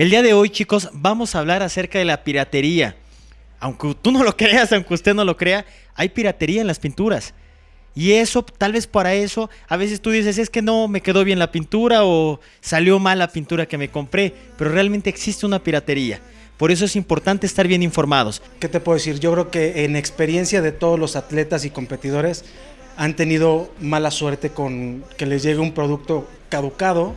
El día de hoy, chicos, vamos a hablar acerca de la piratería. Aunque tú no lo creas, aunque usted no lo crea, hay piratería en las pinturas. Y eso, tal vez para eso, a veces tú dices, es que no me quedó bien la pintura o salió mal la pintura que me compré, pero realmente existe una piratería. Por eso es importante estar bien informados. ¿Qué te puedo decir? Yo creo que en experiencia de todos los atletas y competidores han tenido mala suerte con que les llegue un producto caducado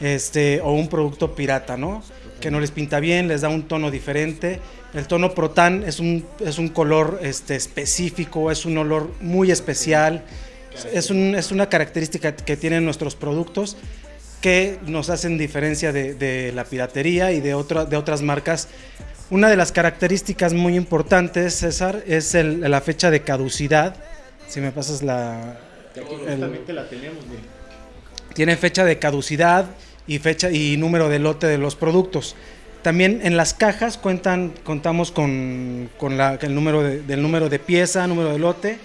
este, o un producto pirata, ¿no? Que no les pinta bien, les da un tono diferente. El tono Protan es un, es un color este, específico, es un olor muy especial, es, un, es una característica que tienen nuestros productos que nos hacen diferencia de, la piratería y de, de otras marcas. Una de las características muy importantes, César, es la fecha de caducidad. Si me pasas la... la tenemos, Tiene fecha de caducidad y fecha y número de lote de los productos. También en las cajas cuentan, contamos con, el número del número de pieza, número de lote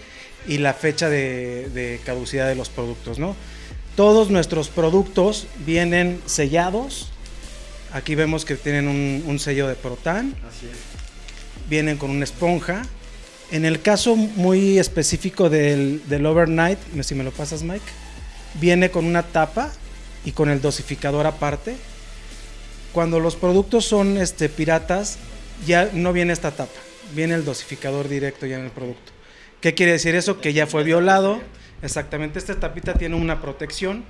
y la fecha de, de caducidad de los productos, ¿no? Todos nuestros productos vienen sellados. Aquí vemos que tienen un, sello de Protan. Así es. Vienen con una esponja. En el caso muy específico del, Overnight, si me lo pasas Mike, viene con una tapa y con el dosificador aparte. Cuando los productos son este, piratas, ya no viene esta tapa, viene el dosificador directo ya en el producto. ¿Qué quiere decir eso? Que ya fue violado Exactamente, esta tapita tiene una protección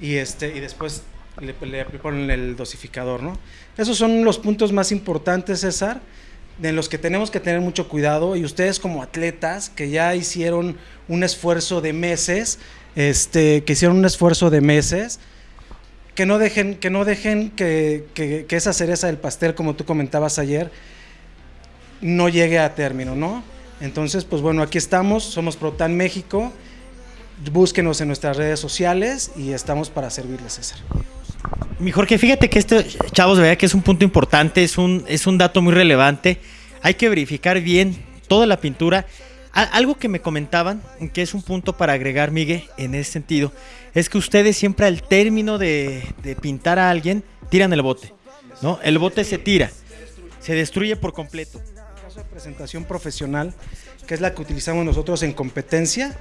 y, este, y después le, le ponen el dosificador, ¿no? Esos son los puntos más importantes, César, en los que tenemos que tener mucho cuidado y ustedes como atletas que ya hicieron un esfuerzo de meses, este, que hicieron un esfuerzo de meses, que no dejen, que, no dejen que, que, que esa cereza del pastel, como tú comentabas ayer, no llegue a término, ¿no? Entonces, pues bueno, aquí estamos, somos Protan México Búsquenos en nuestras redes sociales y estamos para servirles, César. Mi Jorge, fíjate que este, chavos, de verdad que es un punto importante, es un, es un dato muy relevante. Hay que verificar bien toda la pintura. algo que me comentaban, que es un punto para agregar, Miguel, en ese sentido, es que ustedes siempre al término de, de pintar a alguien, tiran el bote. ¿no? El bote se tira, se destruye por completo. En caso de presentación profesional, que es la que utilizamos nosotros en competencia,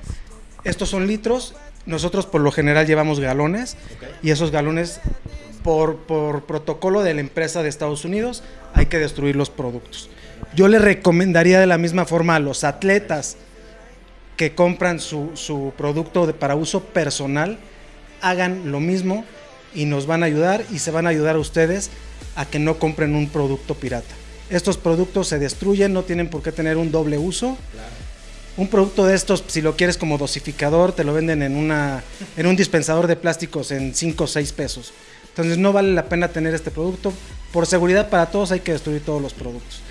estos son litros, nosotros por lo general llevamos galones y esos galones por, protocolo de la empresa de Estados Unidos hay que destruir los productos. Yo le recomendaría de la misma forma a los atletas que compran su, su producto para uso personal, hagan lo mismo y nos van a ayudar y se van a ayudar a ustedes a que no compren un producto pirata. Estos productos se destruyen, no tienen por qué tener un doble uso un producto de estos, si lo quieres como dosificador, te lo venden en, una, en un dispensador de plásticos en 5 o 6 pesos. Entonces no vale la pena tener este producto. Por seguridad para todos hay que destruir todos los productos.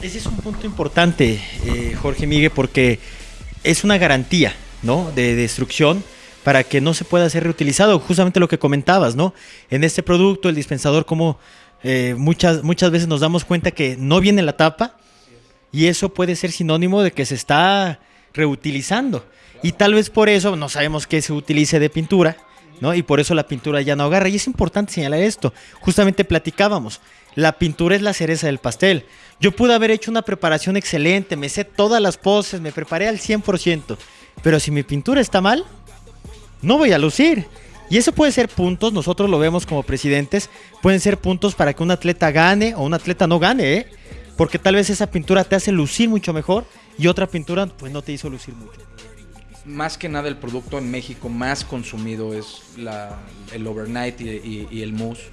Ese es un punto importante, eh, Jorge Miguel, porque es una garantía ¿no? de destrucción para que no se pueda ser reutilizado. Justamente lo que comentabas, ¿no? En este producto, el dispensador, como eh, muchas, muchas veces nos damos cuenta que no viene la tapa y eso puede ser sinónimo de que se está reutilizando. Y tal vez por eso no sabemos qué se utilice de pintura, ¿no? Y por eso la pintura ya no agarra. Y es importante señalar esto. Justamente platicábamos. La pintura es la cereza del pastel. Yo pude haber hecho una preparación excelente, me sé todas las poses, me preparé al 100%. Pero si mi pintura está mal, no voy a lucir. Y eso puede ser puntos, nosotros lo vemos como presidentes, pueden ser puntos para que un atleta gane o un atleta no gane, ¿eh? porque tal vez esa pintura te hace lucir mucho mejor y otra pintura pues no te hizo lucir mucho. Más que nada el producto en México más consumido es el overnight y, el mousse.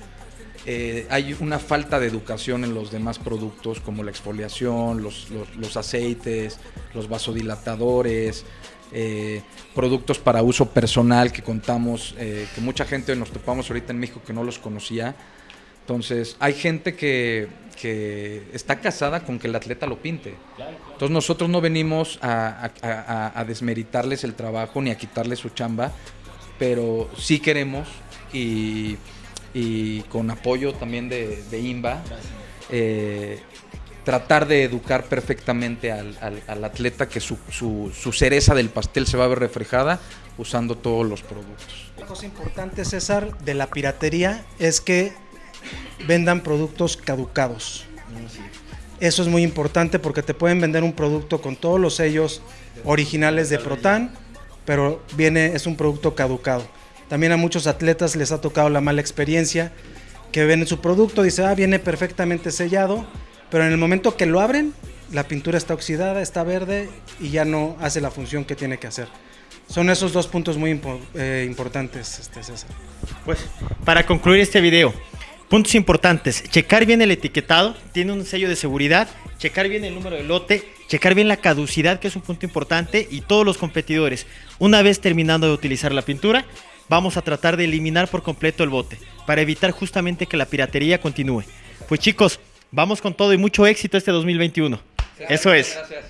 Eh, hay una falta de educación en los demás productos como la exfoliación, los, aceites, los vasodilatadores, eh, productos para uso personal que contamos, eh, que mucha gente nos topamos ahorita en México que no los conocía entonces, hay gente que, está casada con que el atleta lo pinte. Entonces, nosotros no venimos a, desmeritarles el trabajo ni a quitarles su chamba, pero sí queremos y, con apoyo también de, de INBA, eh, tratar de educar perfectamente al, atleta que su, su, cereza del pastel se va a ver reflejada usando todos los productos. Una cosa importante, César, de la piratería es que vendan productos caducados. Eso es muy importante porque te pueden vender un producto con todos los sellos originales de Protan, pero viene es un producto caducado. También a muchos atletas les ha tocado la mala experiencia que ven su producto, dice, ah, viene perfectamente sellado, pero en el momento que lo abren, la pintura está oxidada, está verde y ya no hace la función que tiene que hacer. Son esos dos puntos muy eh, importantes, este, César. Pues para concluir este video, puntos importantes, checar bien el etiquetado, tiene un sello de seguridad, checar bien el número de lote, checar bien la caducidad, que es un punto importante, y todos los competidores, una vez terminando de utilizar la pintura, vamos a tratar de eliminar por completo el bote, para evitar justamente que la piratería continúe. Pues chicos, vamos con todo y mucho éxito este 2021. Eso es. Gracias.